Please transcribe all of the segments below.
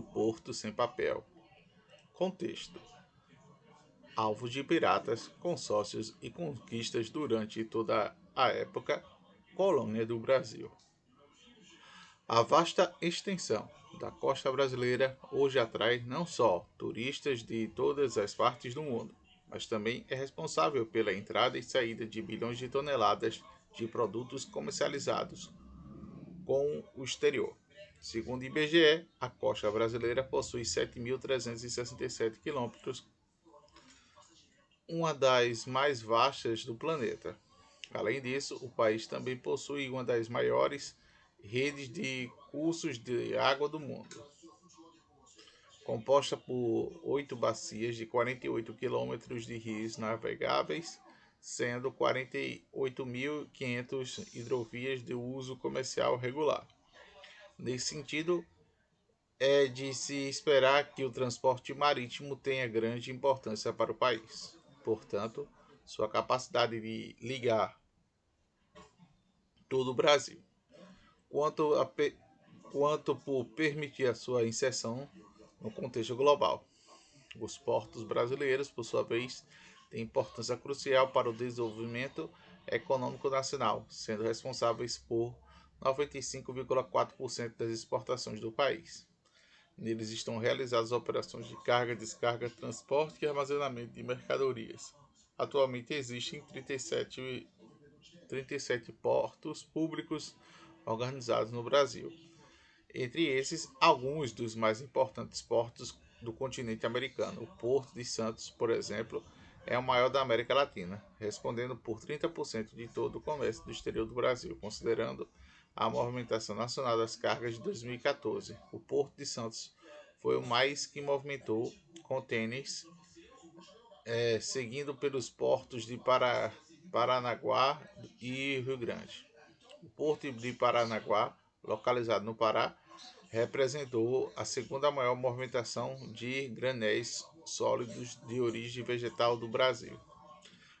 Porto Sem Papel. Contexto: Alvo de piratas, consórcios e conquistas durante toda a época colônia do Brasil. A vasta extensão da costa brasileira hoje atrai não só turistas de todas as partes do mundo, mas também é responsável pela entrada e saída de bilhões de toneladas de produtos comercializados com o exterior. Segundo o IBGE, a costa brasileira possui 7.367 quilômetros, uma das mais vastas do planeta. Além disso, o país também possui uma das maiores redes de cursos de água do mundo, composta por oito bacias de 48 quilômetros de rios navegáveis, sendo 48.500 hidrovias de uso comercial regular. Nesse sentido, é de se esperar que o transporte marítimo tenha grande importância para o país. Portanto, sua capacidade de ligar todo o Brasil quanto, a, quanto por permitir a sua inserção no contexto global. Os portos brasileiros, por sua vez, têm importância crucial para o desenvolvimento econômico nacional, sendo responsáveis por 95,4% das exportações do país. Neles estão realizadas operações de carga, descarga, transporte e armazenamento de mercadorias. Atualmente existem 37, 37 portos públicos organizados no Brasil. Entre esses, alguns dos mais importantes portos do continente americano. O Porto de Santos, por exemplo, é o maior da América Latina, respondendo por 30% de todo o comércio do exterior do Brasil, considerando a movimentação nacional das cargas de 2014. O Porto de Santos foi o mais que movimentou contêineres, é, seguindo pelos portos de Paranaguá e Rio Grande. O Porto de Paranaguá, localizado no Pará, representou a segunda maior movimentação de granéis sólidos de origem vegetal do Brasil.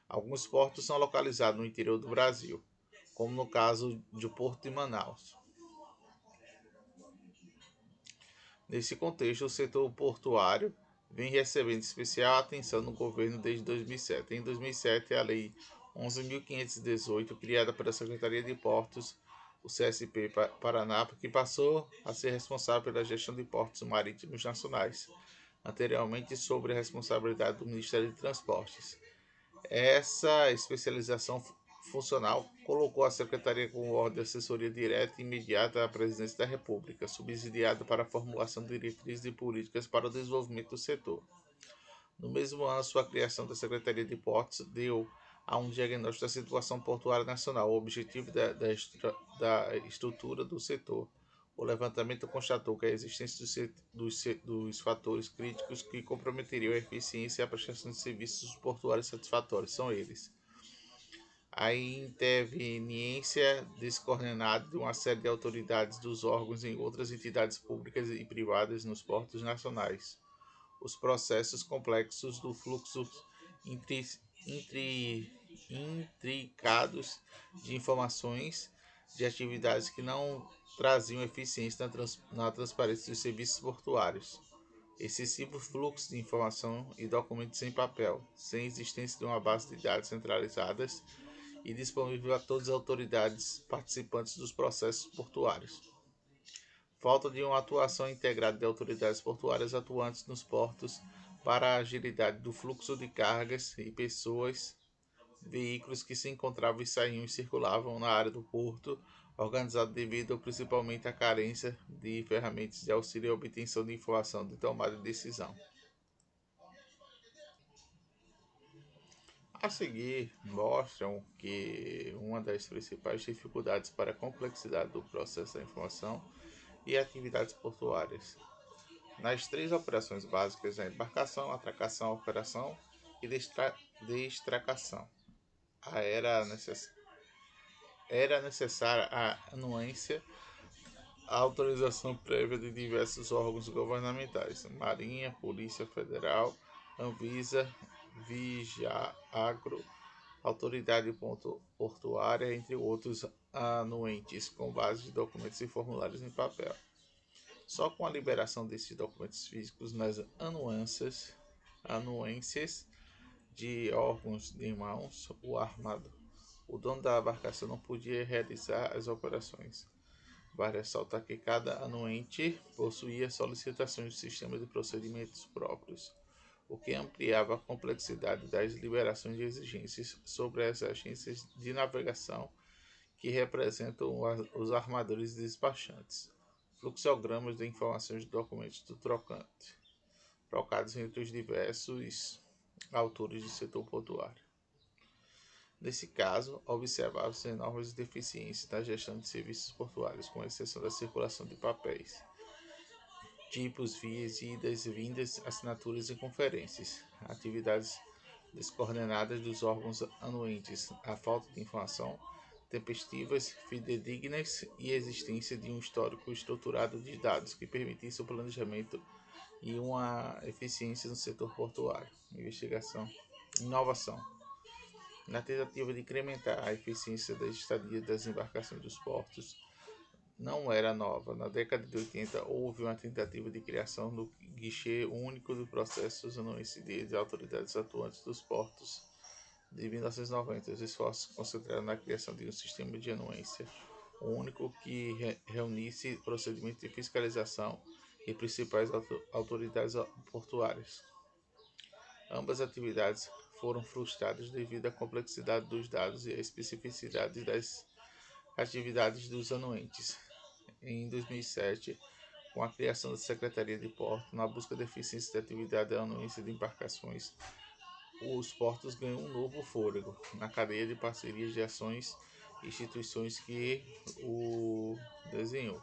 Alguns portos são localizados no interior do Brasil, como no caso do Porto de Manaus. Nesse contexto, o setor portuário vem recebendo especial atenção no governo desde 2007. Em 2007, a Lei 11.518, criada pela Secretaria de Portos, o CSP Paraná, que passou a ser responsável pela gestão de portos marítimos nacionais, anteriormente sobre a responsabilidade do Ministério de Transportes. Essa especialização funcional colocou a Secretaria como órgão de assessoria direta e imediata à Presidência da República, subsidiada para a formulação de diretrizes e políticas para o desenvolvimento do setor. No mesmo ano, sua criação da Secretaria de Portos deu a um diagnóstico da situação portuária nacional, o objetivo da, da, da estrutura do setor. O levantamento constatou que a existência dos, dos, fatores críticos que comprometeriam a eficiência e a prestação de serviços portuários satisfatórios são eles. A interveniência descoordenada de uma série de autoridades dos órgãos em outras entidades públicas e privadas nos portos nacionais. Os processos complexos do fluxo entre intri, intricados de informações de atividades que não traziam eficiência na, trans, na transparência dos serviços portuários. Excessivo fluxo de informação e documentos em papel, sem existência de uma base de dados centralizadas e disponível a todas as autoridades participantes dos processos portuários. Falta de uma atuação integrada de autoridades portuárias atuantes nos portos para a agilidade do fluxo de cargas e pessoas, veículos que se encontravam e saíam e circulavam na área do porto, organizado devido principalmente à carência de ferramentas de auxílio e obtenção de informação de tomada de decisão. A seguir, mostram que uma das principais dificuldades para a complexidade do processo da informação e atividades portuárias nas três operações básicas a embarcação, atracação, operação e destracação. Era, necess... era necessária a anuência, a autorização prévia de diversos órgãos governamentais, Marinha, Polícia Federal, Anvisa, Vigiagro, Autoridade Portuária, entre outros anuentes, com base de documentos e formulários em papel. Só com a liberação desses documentos físicos nas anuências, anuências de órgãos de mãos, o armado, o dono da embarcação não podia realizar as operações. Vale ressaltar que cada anuente possuía solicitações de sistema de procedimentos próprios, o que ampliava a complexidade das liberações de exigências sobre as agências de navegação que representam os armadores despachantes. Fluxogramas de informações de documentos do trocante, trocados entre os diversos autores do setor portuário. Nesse caso, observavam-se enormes deficiências na gestão de serviços portuários, com exceção da circulação de papéis, tipos, vias, idas, vindas, assinaturas e conferências, atividades descoordenadas dos órgãos anuentes, a falta de informação tempestivas, fidedignas e existência de um histórico estruturado de dados que permitisse o planejamento e uma eficiência no setor portuário. Investigação, inovação. Na tentativa de incrementar a eficiência da estadia das embarcações dos portos, não era nova. Na década de 80 houve uma tentativa de criação do guichê único de processos no ICD de autoridades atuantes dos portos de 1990, os esforços concentraram na criação de um sistema de anuência único que re reunisse procedimentos de fiscalização e principais autoridades portuárias. Ambas atividades foram frustradas devido à complexidade dos dados e à especificidade das atividades dos anuentes. Em 2007, com a criação da Secretaria de Porto, na busca de eficiência da atividade da anuência de embarcações, os portos ganham um novo fôlego na cadeia de parcerias de ações e instituições que o desenhou.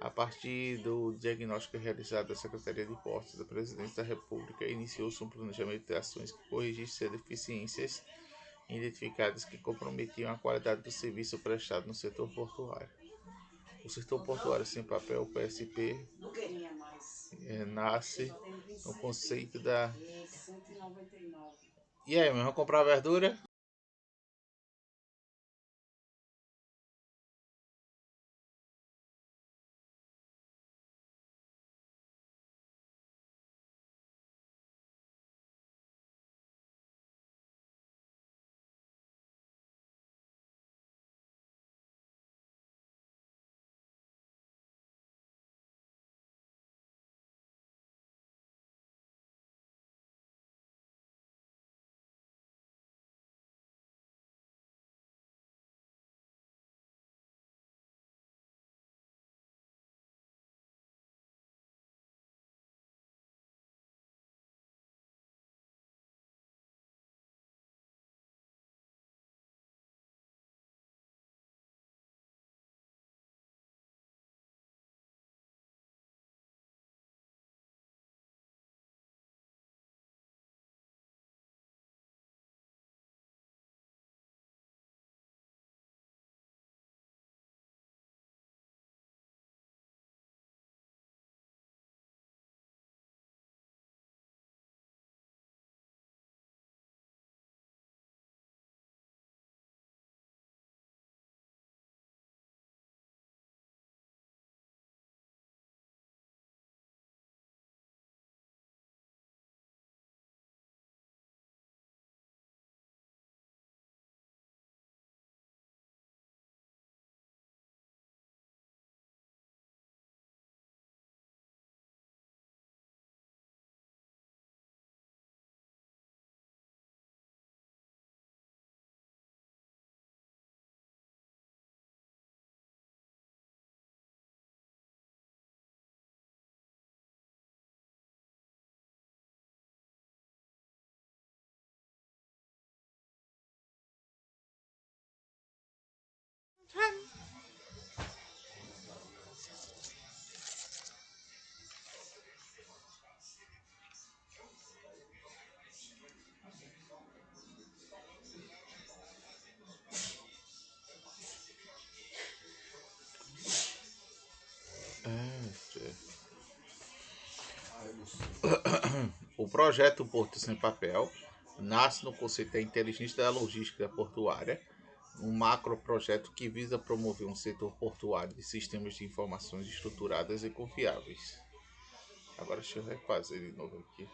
A partir do diagnóstico realizado da Secretaria de Portos da Presidência da República, iniciou-se um planejamento de ações que corrigisse as deficiências identificadas que comprometiam a qualidade do serviço prestado no setor portuário. O setor portuário sem papel, PSP, é, nasce no conceito da. E aí, meu, vamos comprar verdura? O projeto Porto Sem Papel nasce no conceito da inteligência da logística portuária um macro projeto que visa promover um setor portuário de sistemas de informações estruturadas e confiáveis. Agora deixa eu refazer de novo aqui.